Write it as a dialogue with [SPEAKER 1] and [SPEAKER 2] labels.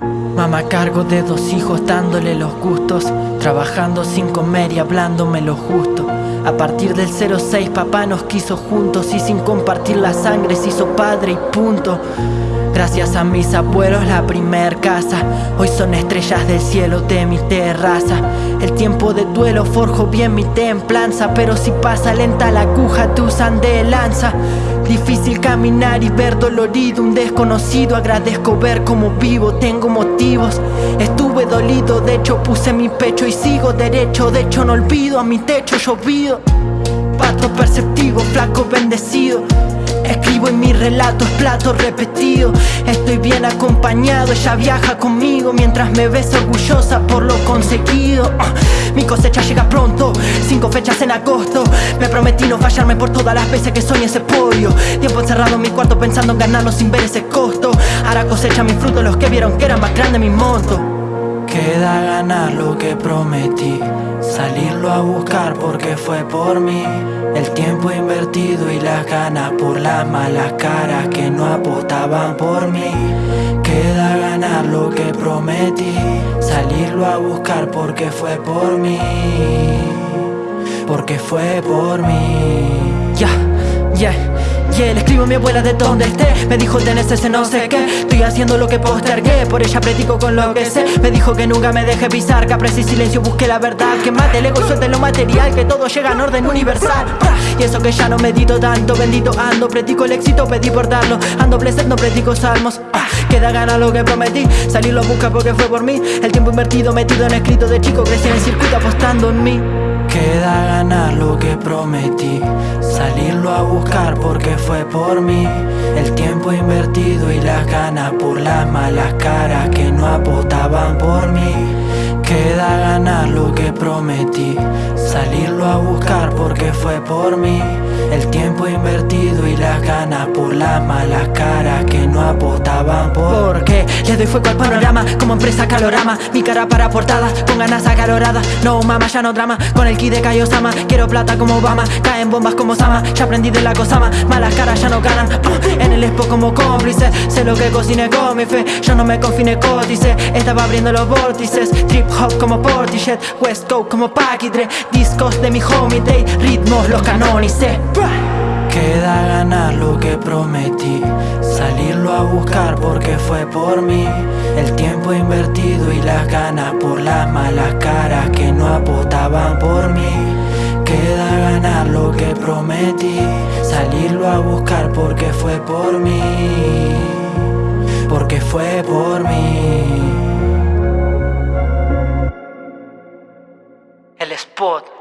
[SPEAKER 1] Mamá cargo de dos hijos dándole los gustos Trabajando sin comer y hablándome lo justo. A partir del 06 papá nos quiso juntos Y sin compartir la sangre se hizo padre y punto. Gracias a mis abuelos la primer casa. Hoy son estrellas del cielo de mi terraza. El tiempo de duelo forjo bien mi templanza Pero si pasa lenta la aguja te usan de lanza Difícil caminar y ver dolorido un desconocido. Agradezco ver cómo vivo, tengo motivos. Estuve dolido, de hecho puse mi pecho y sigo derecho. De hecho no olvido a mi techo llovido. Patro perceptivo, flaco bendecido Escribo en mi relato, es plato repetido Estoy bien acompañado, ella viaja conmigo Mientras me ves orgullosa por lo conseguido. Ah, Mi cosecha llega pronto, cinco fechas en agosto. Me prometí no fallarme por todas las veces que soñé ese pollo Tiempo encerrado en mi cuarto pensando en ganarlo sin ver ese costo. Ahora cosecha mi fruto los que vieron que era más grande mi monto Queda ganar lo que prometí. Salirlo a buscar porque fue por mí. El tiempo invertido y las ganas por las malas caras que no apostaban por mí. Queda ganar lo que prometí. Salirlo a buscar porque fue por mí. Porque fue por mí. Ya, yeah, le escribo a mi abuela de donde esté. Me dijo tenés ese no sé qué. Estoy haciendo lo que postergué. Por ella predico con lo que sé. Me dijo que nunca me deje pisar. Que aprecie silencio, busque la verdad. Que mate el ego y suelte lo material. Que todo llega en orden universal. Y eso que ya no medito tanto. Bendito ando, predico el éxito, pedí por darlo. Ando blessed, no predico salmos. Queda gana lo que prometí. Salir lo busca porque fue por mí. El tiempo invertido metido en escrito de chico Crecí en el circuito apostando en mí. Queda ganar lo que prometí. Salirlo a buscar porque fue por mí. El tiempo invertido y las ganas por las malas caras que no apostaban por mí. Queda ganar lo que prometí. Salirlo a buscar porque fue por mí. El tiempo ganas por las malas caras que no apostaban por Porque le doy fuego al panorama como empresa calorama. Mi cara para portada con ganas acaloradas. No mama ya no drama. Con el ki de Kaiosama Quiero plata como Obama, caen bombas como Sama Ya aprendí de la cosama, malas caras ya no ganan. En el expo como cómplice, sé lo que cociné con mi fe. Yo no me confine códice, estaba abriendo los vórtices. Trip hop como Portishead, West Coast como Paquidre. Discos de mi homie day, ritmos los canonicé prometí Salirlo a buscar porque fue por mí. El tiempo invertido y las ganas por las malas caras que no apostaban por mí. Queda ganar lo que prometí Salirlo a buscar porque fue por mí. Porque fue por mí. El spot